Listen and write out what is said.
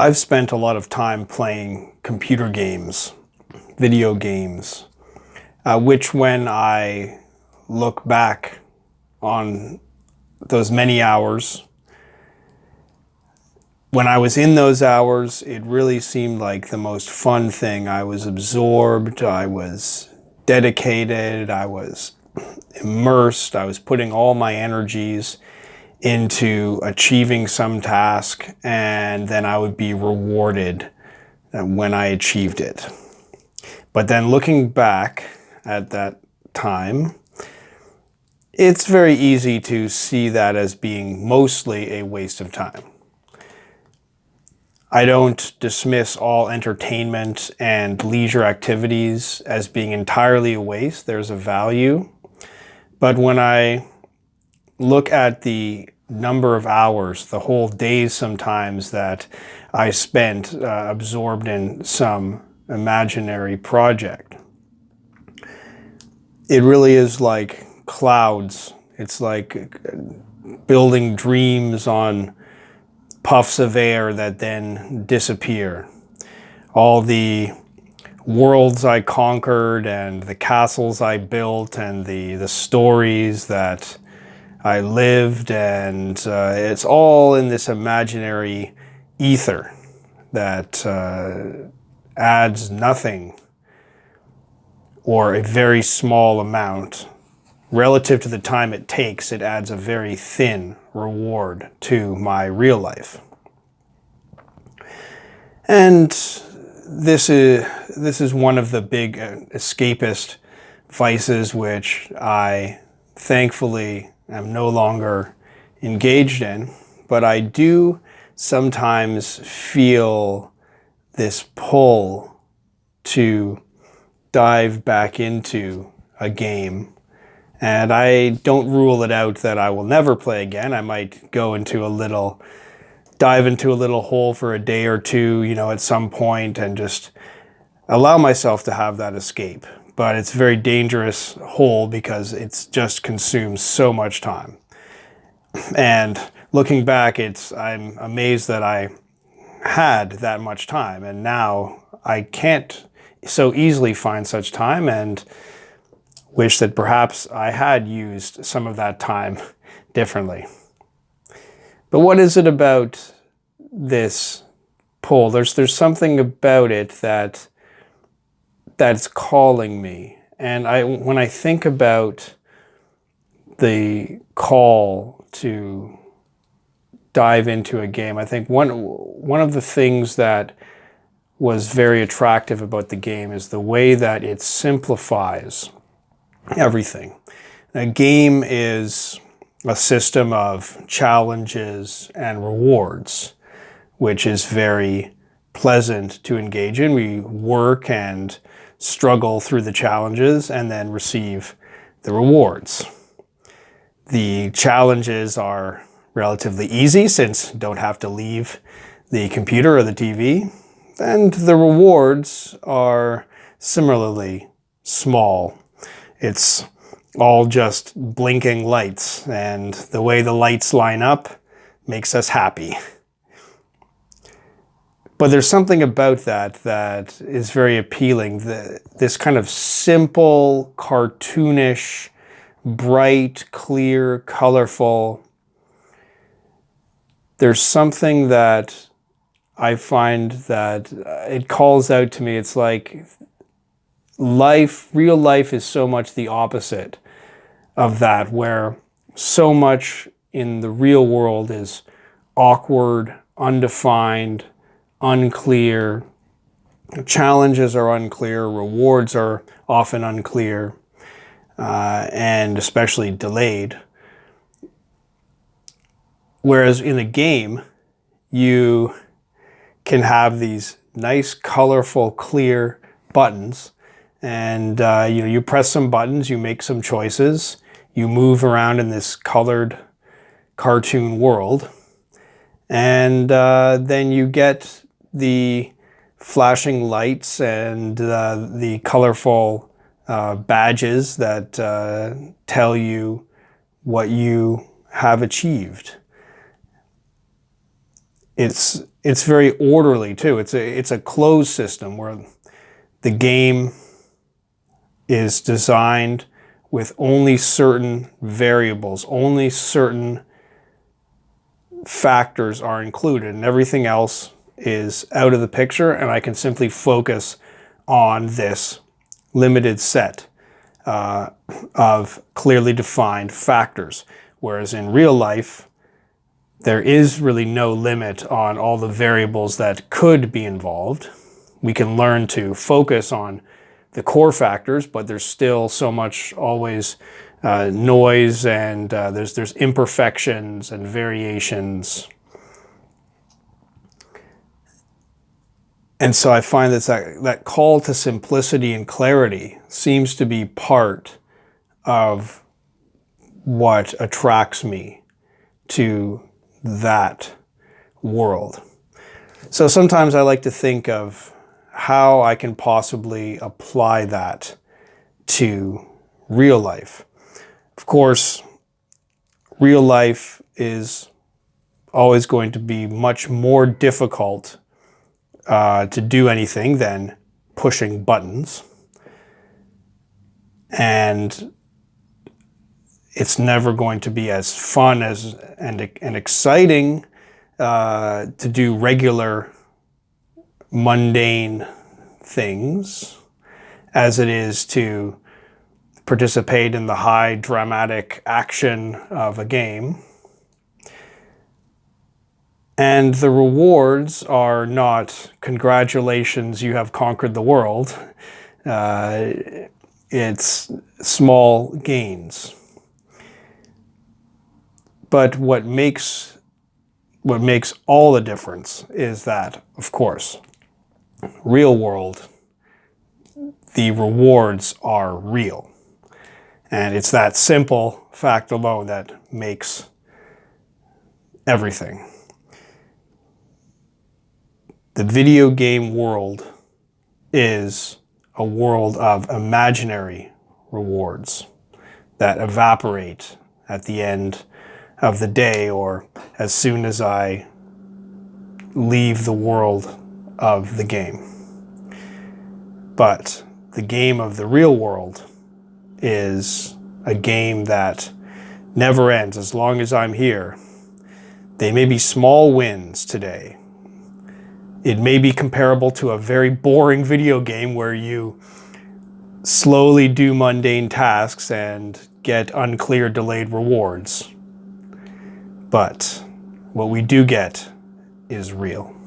I've spent a lot of time playing computer games, video games, uh, which when I look back on those many hours, when I was in those hours, it really seemed like the most fun thing. I was absorbed, I was dedicated, I was immersed, I was putting all my energies into achieving some task and then I would be rewarded when I achieved it. But then looking back at that time, it's very easy to see that as being mostly a waste of time. I don't dismiss all entertainment and leisure activities as being entirely a waste. There's a value. But when I look at the number of hours, the whole days sometimes that I spent uh, absorbed in some imaginary project. It really is like clouds. It's like building dreams on puffs of air that then disappear. All the worlds I conquered and the castles I built and the, the stories that I lived and uh, it's all in this imaginary ether that uh, adds nothing or a very small amount. Relative to the time it takes, it adds a very thin reward to my real life. And this is, this is one of the big uh, escapist vices which I thankfully am no longer engaged in, but I do sometimes feel this pull to dive back into a game. And I don't rule it out that I will never play again. I might go into a little, dive into a little hole for a day or two, you know, at some point and just allow myself to have that escape but it's a very dangerous hole because it's just consumes so much time. And looking back, it's I'm amazed that I had that much time and now I can't so easily find such time and wish that perhaps I had used some of that time differently. But what is it about this pull? There's, there's something about it that that's calling me. And I, when I think about the call to dive into a game, I think one, one of the things that was very attractive about the game is the way that it simplifies everything. A game is a system of challenges and rewards, which is very pleasant to engage in. We work and struggle through the challenges and then receive the rewards. The challenges are relatively easy since don't have to leave the computer or the TV. And the rewards are similarly small. It's all just blinking lights and the way the lights line up makes us happy. But there's something about that that is very appealing. The, this kind of simple, cartoonish, bright, clear, colorful. There's something that I find that uh, it calls out to me. It's like life, real life is so much the opposite of that, where so much in the real world is awkward, undefined, unclear, challenges are unclear, rewards are often unclear, uh, and especially delayed. Whereas in a game, you can have these nice, colorful, clear buttons. And uh, you know, you press some buttons, you make some choices, you move around in this colored cartoon world. And uh, then you get the flashing lights and uh, the colorful uh, badges that uh, tell you what you have achieved. it's it's very orderly too. It's a it's a closed system where the game is designed with only certain variables, only certain factors are included, and everything else is out of the picture, and I can simply focus on this limited set uh, of clearly defined factors. Whereas in real life, there is really no limit on all the variables that could be involved. We can learn to focus on the core factors, but there's still so much always uh, noise and uh, there's, there's imperfections and variations. And so I find that, that call to simplicity and clarity seems to be part of what attracts me to that world. So sometimes I like to think of how I can possibly apply that to real life. Of course, real life is always going to be much more difficult uh, to do anything than pushing buttons. And it's never going to be as fun as and, and exciting uh, to do regular mundane things as it is to participate in the high dramatic action of a game. And the rewards are not congratulations, you have conquered the world. Uh, it's small gains. But what makes what makes all the difference is that, of course, real world, the rewards are real. And it's that simple fact alone that makes everything. The video game world is a world of imaginary rewards that evaporate at the end of the day or as soon as I leave the world of the game. But the game of the real world is a game that never ends as long as I'm here. They may be small wins today. It may be comparable to a very boring video game where you slowly do mundane tasks and get unclear delayed rewards. But what we do get is real.